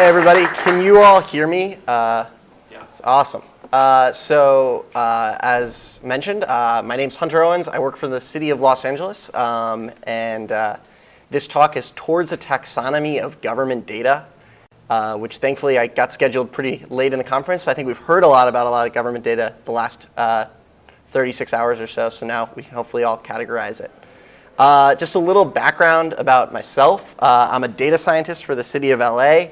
Hey, everybody. Can you all hear me? Uh, Yeah. Awesome. Uh, so, uh, as mentioned, uh, my name's Hunter Owens. I work for the City of Los Angeles, um, and uh, this talk is towards a taxonomy of government data, uh, which thankfully I got scheduled pretty late in the conference. I think we've heard a lot about a lot of government data the last uh, 36 hours or so, so now we can hopefully all categorize it. Uh, just a little background about myself. Uh, I'm a data scientist for the City of LA.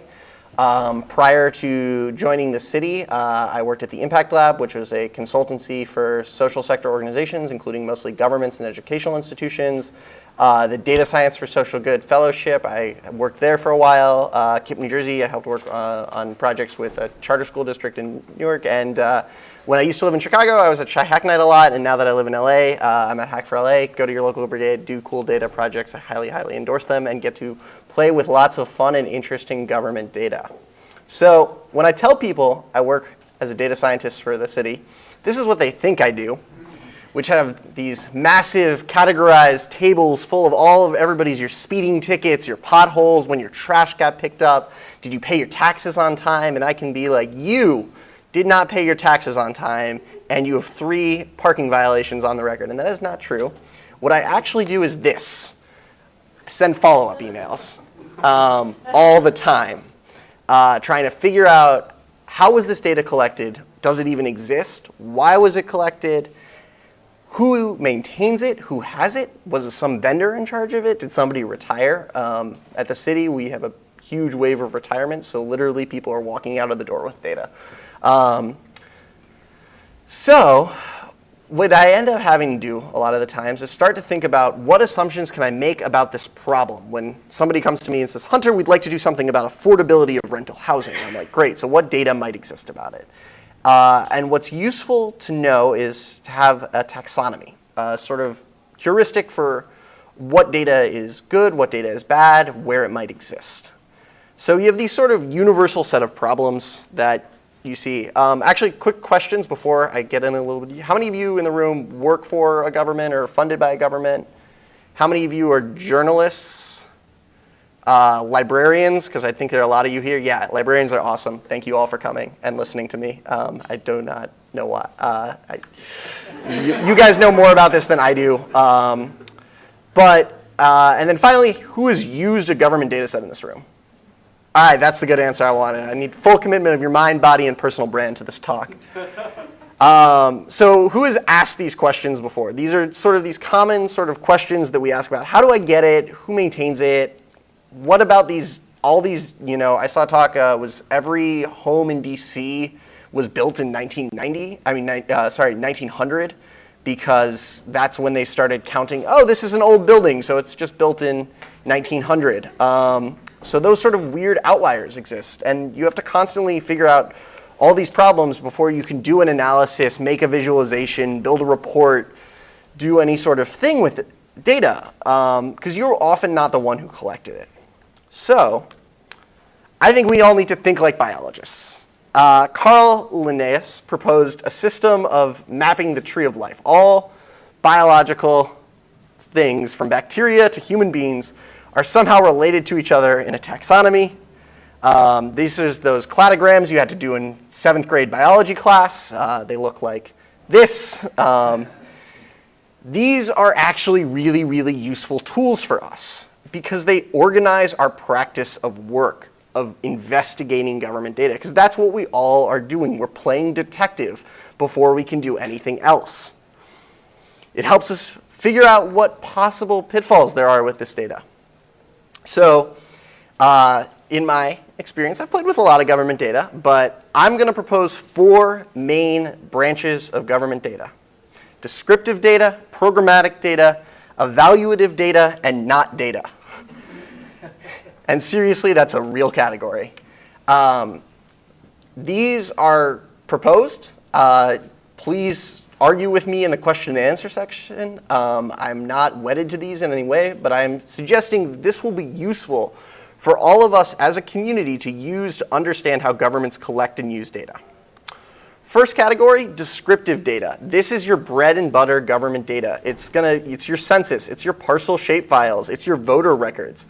Um, prior to joining the city, uh, I worked at the Impact Lab, which was a consultancy for social sector organizations, including mostly governments and educational institutions. Uh, the Data Science for Social Good Fellowship, I worked there for a while. Uh, KIPP, New Jersey, I helped work uh, on projects with a charter school district in New York. And uh, when I used to live in Chicago, I was at Chi Hack Night a lot. And now that I live in LA, uh, I'm at Hack for LA. Go to your local brigade, do cool data projects. I highly, highly endorse them and get to play with lots of fun and interesting government data. So when I tell people I work as a data scientist for the city, this is what they think I do, which have these massive categorized tables full of all of everybody's your speeding tickets, your potholes, when your trash got picked up, did you pay your taxes on time? And I can be like, you did not pay your taxes on time, and you have three parking violations on the record. And that is not true. What I actually do is this. Send follow-up emails um, all the time, uh, trying to figure out how was this data collected? Does it even exist? Why was it collected? Who maintains it? Who has it? Was some vendor in charge of it? Did somebody retire? Um, at the city, we have a huge wave of retirement, so literally people are walking out of the door with data. Um, so what I end up having to do a lot of the times is start to think about what assumptions can I make about this problem. When somebody comes to me and says, Hunter, we'd like to do something about affordability of rental housing. I'm like, great, so what data might exist about it? Uh, and what's useful to know is to have a taxonomy, a sort of heuristic for what data is good, what data is bad, where it might exist. So you have these sort of universal set of problems that you see. Um, actually, quick questions before I get in a little bit. How many of you in the room work for a government or funded by a government? How many of you are journalists? Uh, librarians, because I think there are a lot of you here. Yeah, librarians are awesome. Thank you all for coming and listening to me. Um, I do not know why. Uh, I, you, you, guys know more about this than I do. Um, but, uh, and then finally, who has used a government data set in this room? All right, that's the good answer I wanted. I need full commitment of your mind, body, and personal brand to this talk. Um, so who has asked these questions before? These are sort of these common sort of questions that we ask about. How do I get it? Who maintains it? What about these, all these, you know, I saw talk, uh, was every home in DC was built in 1990? I mean, uh, sorry, 1900, because that's when they started counting, oh, this is an old building, so it's just built in 1900. Um, so those sort of weird outliers exist, and you have to constantly figure out all these problems before you can do an analysis, make a visualization, build a report, do any sort of thing with it, data, because um, you're often not the one who collected it. So I think we all need to think like biologists. Uh, Carl Linnaeus proposed a system of mapping the tree of life. All biological things, from bacteria to human beings, are somehow related to each other in a taxonomy. Um, these are those cladograms you had to do in seventh grade biology class. Uh, they look like this. Um, these are actually really, really useful tools for us because they organize our practice of work, of investigating government data, because that's what we all are doing. We're playing detective before we can do anything else. It helps us figure out what possible pitfalls there are with this data. So uh, in my experience, I've played with a lot of government data, but I'm going to propose four main branches of government data. Descriptive data, programmatic data, evaluative data, and not data. And seriously, that's a real category. Um, these are proposed. Uh, please argue with me in the question and answer section. Um, I'm not wedded to these in any way, but I'm suggesting this will be useful for all of us as a community to use to understand how governments collect and use data. First category, descriptive data. This is your bread and butter government data. It's, gonna, it's your census, it's your parcel shape files, it's your voter records.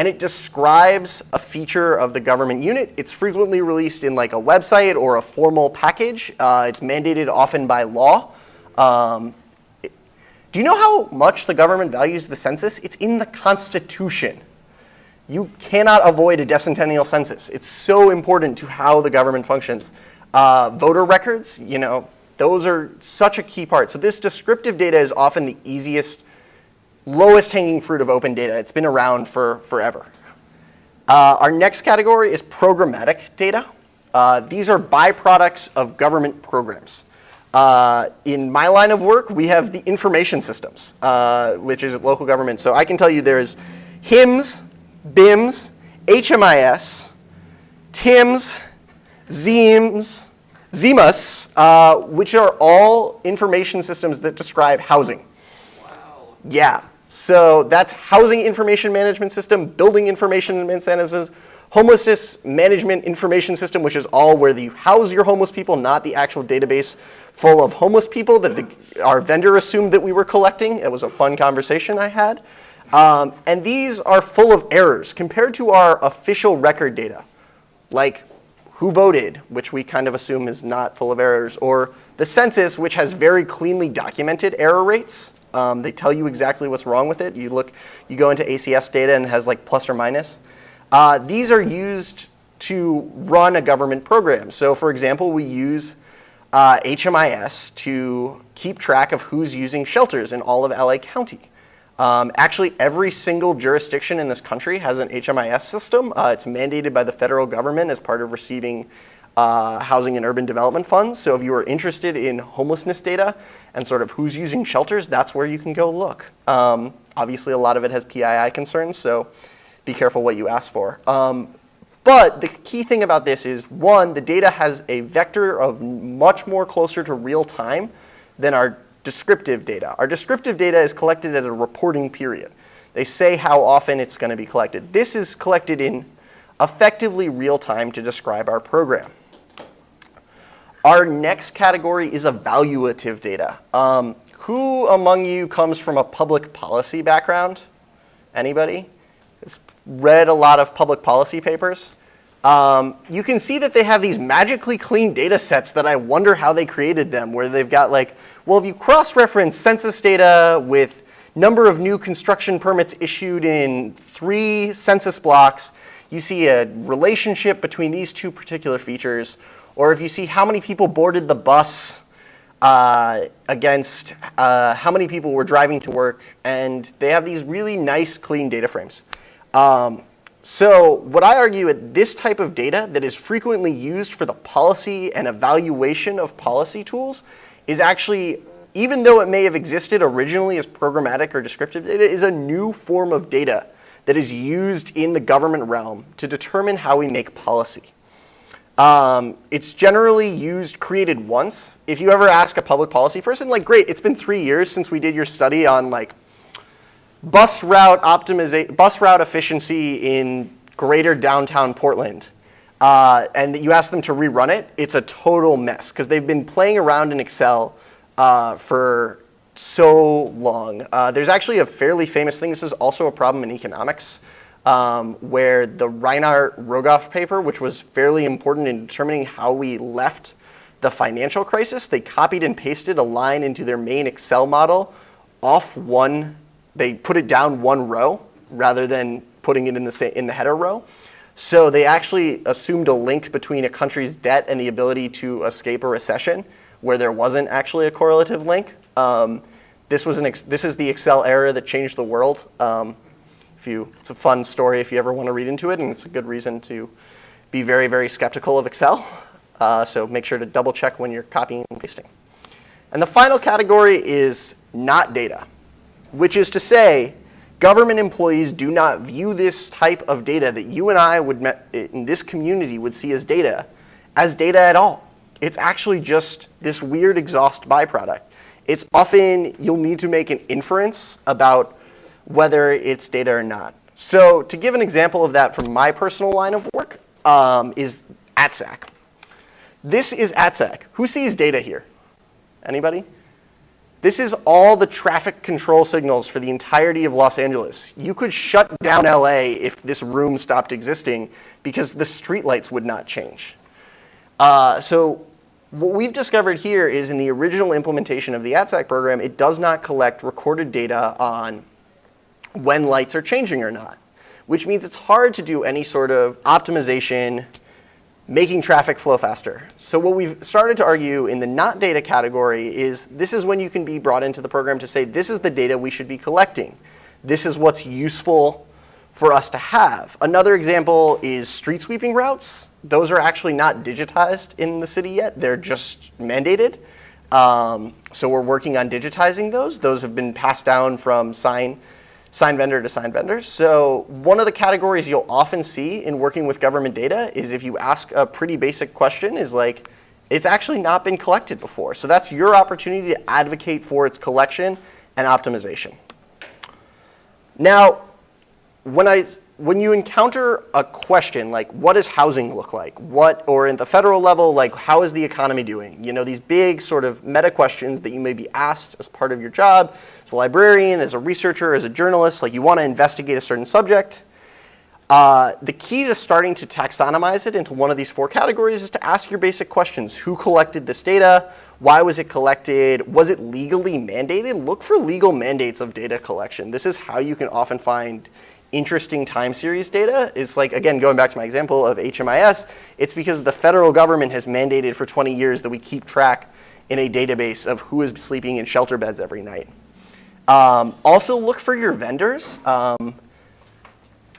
And it describes a feature of the government unit. It's frequently released in like a website or a formal package. Uh, it's mandated often by law. Um, do you know how much the government values the census? It's in the Constitution. You cannot avoid a decennial census. It's so important to how the government functions. Uh, voter records, you know, those are such a key part. So this descriptive data is often the easiest lowest hanging fruit of open data. It's been around for forever. Uh, our next category is programmatic data. Uh, these are byproducts of government programs. Uh, in my line of work, we have the information systems, uh, which is local government. So I can tell you there's HIMS, BIMS, HMIS, TIMS, ZIMS, ZIMAS, uh, which are all information systems that describe housing. Wow. Yeah. So that's housing information management system, building information management system, homelessness management information system, which is all where you house your homeless people, not the actual database full of homeless people that the, our vendor assumed that we were collecting. It was a fun conversation I had. Um, and these are full of errors compared to our official record data, like who voted, which we kind of assume is not full of errors, or the census, which has very cleanly documented error rates. Um, they tell you exactly what's wrong with it. You look, you go into ACS data and it has like plus or minus. Uh, these are used to run a government program. So for example, we use uh, HMIS to keep track of who's using shelters in all of LA County. Um, actually, every single jurisdiction in this country has an HMIS system. Uh, it's mandated by the federal government as part of receiving uh, housing and urban development funds. So if you are interested in homelessness data and sort of who's using shelters, that's where you can go look. Um, obviously, a lot of it has PII concerns, so be careful what you ask for. Um, but the key thing about this is, one, the data has a vector of much more closer to real time than our descriptive data. Our descriptive data is collected at a reporting period. They say how often it's going to be collected. This is collected in effectively real time to describe our program. Our next category is evaluative data. Um, who among you comes from a public policy background? Anybody? Has read a lot of public policy papers? Um, you can see that they have these magically clean data sets that I wonder how they created them, where they've got like, well, if you cross-reference census data with number of new construction permits issued in three census blocks, you see a relationship between these two particular features, or if you see how many people boarded the bus uh, against uh, how many people were driving to work, and they have these really nice, clean data frames. Um, so what I argue at this type of data that is frequently used for the policy and evaluation of policy tools is actually, even though it may have existed originally as programmatic or descriptive data, is a new form of data that is used in the government realm to determine how we make policy. Um, it's generally used, created once. If you ever ask a public policy person, like, great, it's been three years since we did your study on like bus route optimization, bus route efficiency in greater downtown Portland. Uh, and you ask them to rerun it, it's a total mess because they've been playing around in Excel uh, for so long. Uh, there's actually a fairly famous thing. This is also a problem in economics um, where the Reinhart Rogoff paper, which was fairly important in determining how we left the financial crisis, they copied and pasted a line into their main Excel model off one, they put it down one row rather than putting it in the, in the header row. So they actually assumed a link between a country's debt and the ability to escape a recession where there wasn't actually a correlative link. Um, this, was an this is the Excel error that changed the world. Um, if you, it's a fun story if you ever want to read into it, and it's a good reason to be very, very skeptical of Excel. Uh, so make sure to double check when you're copying and pasting. And the final category is not data, which is to say, government employees do not view this type of data that you and I would, in this community would see as data, as data at all. It's actually just this weird exhaust byproduct. It's often you'll need to make an inference about whether it's data or not. So to give an example of that from my personal line of work um, is ATSAC. This is ATSAC. Who sees data here? Anybody? This is all the traffic control signals for the entirety of Los Angeles. You could shut down LA if this room stopped existing because the streetlights would not change. Uh, so what we've discovered here is in the original implementation of the ATSAC program, it does not collect recorded data on when lights are changing or not, which means it's hard to do any sort of optimization, making traffic flow faster. So what we've started to argue in the not data category is this is when you can be brought into the program to say this is the data we should be collecting. This is what's useful for us to have. Another example is street sweeping routes. Those are actually not digitized in the city yet. They're just mandated. Um, so we're working on digitizing those. Those have been passed down from sign, sign vendor to sign vendor. So one of the categories you'll often see in working with government data is if you ask a pretty basic question is like, it's actually not been collected before. So that's your opportunity to advocate for its collection and optimization. Now, when I when you encounter a question like what does housing look like what or in the federal level like how is the economy doing you know these big sort of meta questions that you may be asked as part of your job as a librarian as a researcher as a journalist like you want to investigate a certain subject uh, the key to starting to taxonomize it into one of these four categories is to ask your basic questions. Who collected this data? Why was it collected? Was it legally mandated? Look for legal mandates of data collection. This is how you can often find interesting time series data is like, again, going back to my example of HMIS, it's because the federal government has mandated for 20 years that we keep track in a database of who is sleeping in shelter beds every night. Um, also look for your vendors. Um,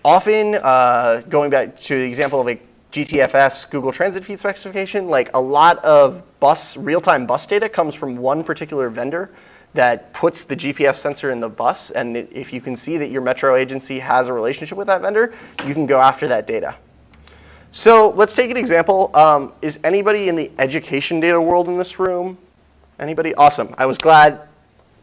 often, uh, going back to the example of a GTFS Google Transit Feed specification, like a lot of bus, real-time bus data comes from one particular vendor that puts the GPS sensor in the bus. And if you can see that your metro agency has a relationship with that vendor, you can go after that data. So let's take an example. Um, is anybody in the education data world in this room? Anybody? Awesome. I was glad.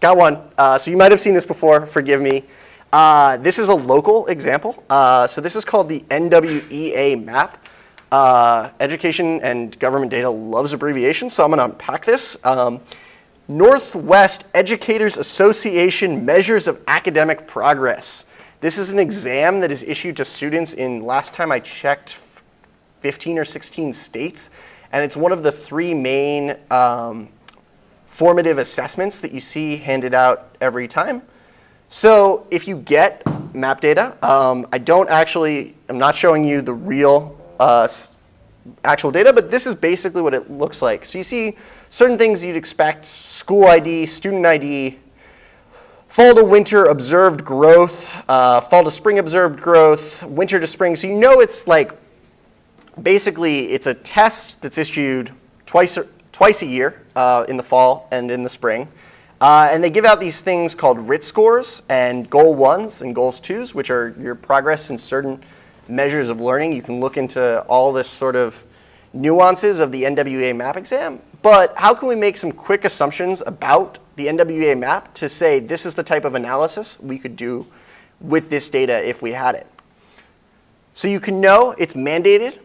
Got one. Uh, so you might have seen this before. Forgive me. Uh, this is a local example. Uh, so this is called the NWEA map. Uh, education and government data loves abbreviations, so I'm going to unpack this. Um, Northwest Educators Association Measures of Academic Progress. This is an exam that is issued to students in, last time I checked, 15 or 16 states. And it's one of the three main um, formative assessments that you see handed out every time. So if you get map data, um, I don't actually, I'm not showing you the real uh, actual data, but this is basically what it looks like. So you see certain things you'd expect, school ID, student ID, fall to winter observed growth, uh, fall to spring observed growth, winter to spring. So you know it's like, basically it's a test that's issued twice, twice a year uh, in the fall and in the spring. Uh, and they give out these things called RIT scores and goal ones and goals twos, which are your progress in certain measures of learning. You can look into all this sort of nuances of the NWEA map exam, but how can we make some quick assumptions about the NWEA map to say this is the type of analysis we could do with this data if we had it? So you can know it's mandated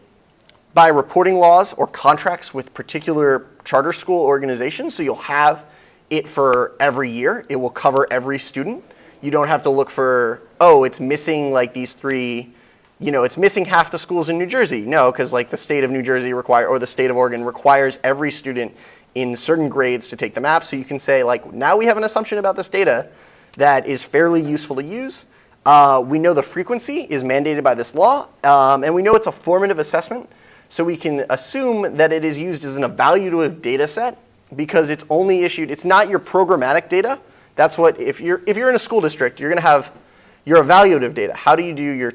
by reporting laws or contracts with particular charter school organizations. So you'll have it for every year. It will cover every student. You don't have to look for, oh, it's missing like these three you know, it's missing half the schools in New Jersey. No, because like the state of New Jersey require, or the state of Oregon requires every student in certain grades to take the map. So you can say like, now we have an assumption about this data that is fairly useful to use. Uh, we know the frequency is mandated by this law, um, and we know it's a formative assessment. So we can assume that it is used as an evaluative data set because it's only issued, it's not your programmatic data. That's what, if you're, if you're in a school district, you're gonna have your evaluative data. How do you do your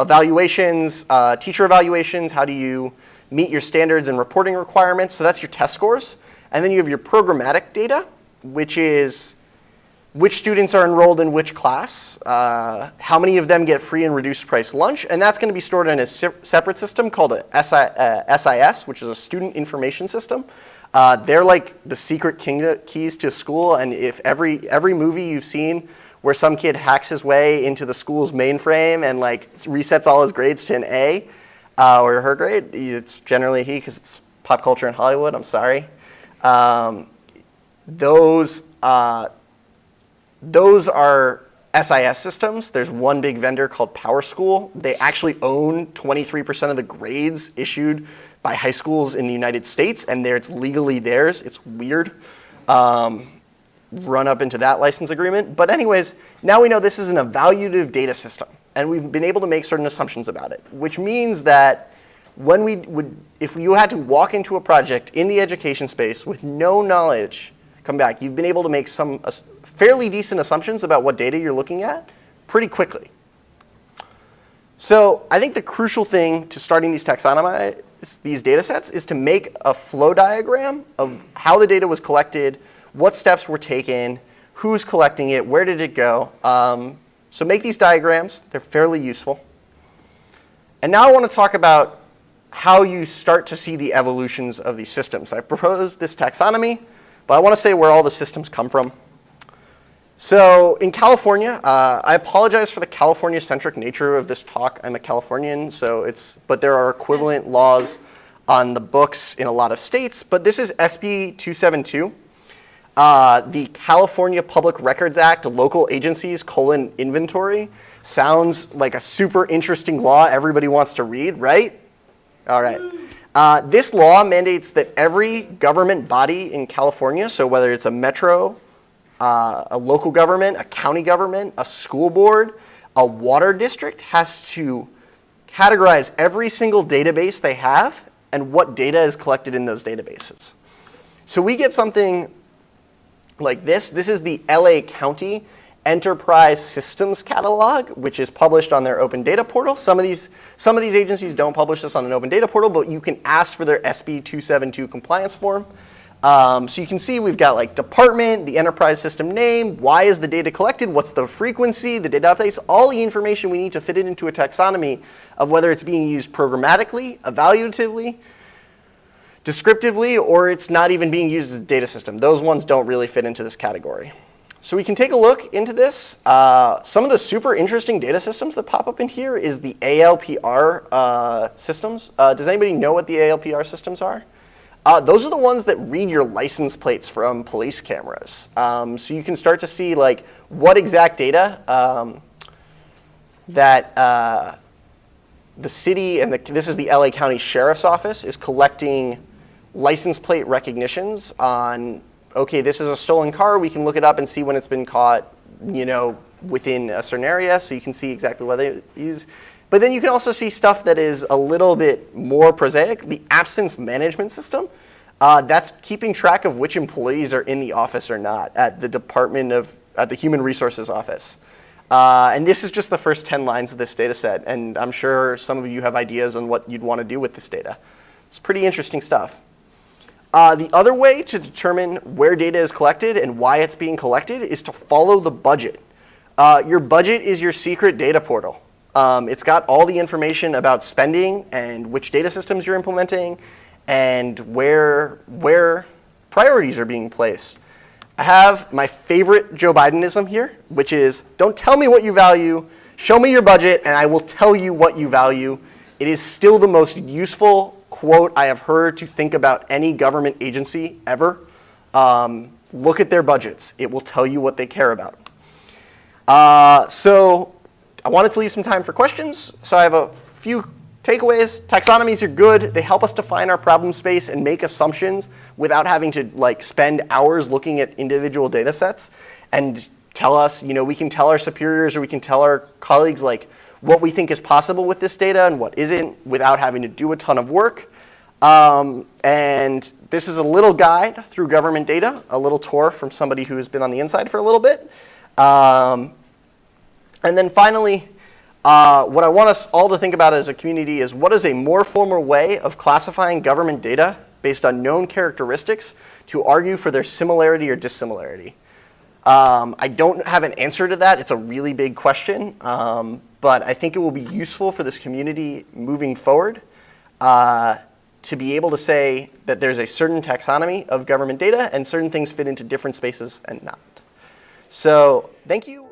evaluations, uh, teacher evaluations, how do you meet your standards and reporting requirements. So that's your test scores. And then you have your programmatic data, which is which students are enrolled in which class, uh, how many of them get free and reduced price lunch, and that's going to be stored in a se separate system called a SI, uh, SIS, which is a student information system. Uh, they're like the secret keys to school, and if every, every movie you've seen where some kid hacks his way into the school's mainframe and like resets all his grades to an A uh, or her grade. It's generally he because it's pop culture in Hollywood. I'm sorry. Um, those, uh, those are SIS systems. There's one big vendor called PowerSchool. They actually own 23% of the grades issued by high schools in the United States, and there it's legally theirs. It's weird. Um, run up into that license agreement. But anyways, now we know this is an evaluative data system, and we've been able to make certain assumptions about it, which means that when we would, if you had to walk into a project in the education space with no knowledge, come back, you've been able to make some uh, fairly decent assumptions about what data you're looking at pretty quickly. So I think the crucial thing to starting these taxonomy, these data sets is to make a flow diagram of how the data was collected, what steps were taken, who's collecting it, where did it go. Um, so make these diagrams. They're fairly useful. And now I want to talk about how you start to see the evolutions of these systems. I've proposed this taxonomy, but I want to say where all the systems come from. So in California, uh, I apologize for the California-centric nature of this talk. I'm a Californian, so it's, but there are equivalent laws on the books in a lot of states. But this is SB 272. Uh, the California Public Records Act, local agencies, colon, inventory, sounds like a super interesting law everybody wants to read, right? All right. Uh, this law mandates that every government body in California, so whether it's a metro, uh, a local government, a county government, a school board, a water district has to categorize every single database they have and what data is collected in those databases. So we get something like this. This is the LA County Enterprise Systems Catalog, which is published on their open data portal. Some of these, some of these agencies don't publish this on an open data portal, but you can ask for their SB 272 compliance form. Um, so you can see we've got like department, the enterprise system name, why is the data collected, what's the frequency, the data updates, all the information we need to fit it into a taxonomy of whether it's being used programmatically, evaluatively, descriptively, or it's not even being used as a data system. Those ones don't really fit into this category. So we can take a look into this. Uh, some of the super interesting data systems that pop up in here is the ALPR uh, systems. Uh, does anybody know what the ALPR systems are? Uh, those are the ones that read your license plates from police cameras. Um, so you can start to see like what exact data um, that uh, the city and the, this is the LA County Sheriff's Office is collecting license plate recognitions on, okay, this is a stolen car. We can look it up and see when it's been caught, you know, within a certain area. So you can see exactly what they use. But then you can also see stuff that is a little bit more prosaic. The absence management system, uh, that's keeping track of which employees are in the office or not at the Department of, at the Human Resources Office. Uh, and this is just the first 10 lines of this data set. And I'm sure some of you have ideas on what you'd want to do with this data. It's pretty interesting stuff. Uh, the other way to determine where data is collected and why it's being collected is to follow the budget. Uh, your budget is your secret data portal. Um, it's got all the information about spending and which data systems you're implementing and where, where priorities are being placed. I have my favorite Joe Bidenism here, which is don't tell me what you value, show me your budget, and I will tell you what you value. It is still the most useful quote I have heard to think about any government agency ever. Um, look at their budgets. It will tell you what they care about. Uh, so I wanted to leave some time for questions. So I have a few takeaways. Taxonomies are good. They help us define our problem space and make assumptions without having to like spend hours looking at individual data sets and tell us, you know, we can tell our superiors or we can tell our colleagues like, what we think is possible with this data and what isn't without having to do a ton of work. Um, and this is a little guide through government data, a little tour from somebody who has been on the inside for a little bit. Um, and then finally, uh, what I want us all to think about as a community is what is a more formal way of classifying government data based on known characteristics to argue for their similarity or dissimilarity. Um, I don't have an answer to that. It's a really big question. Um, but I think it will be useful for this community moving forward uh, to be able to say that there's a certain taxonomy of government data and certain things fit into different spaces and not. So thank you.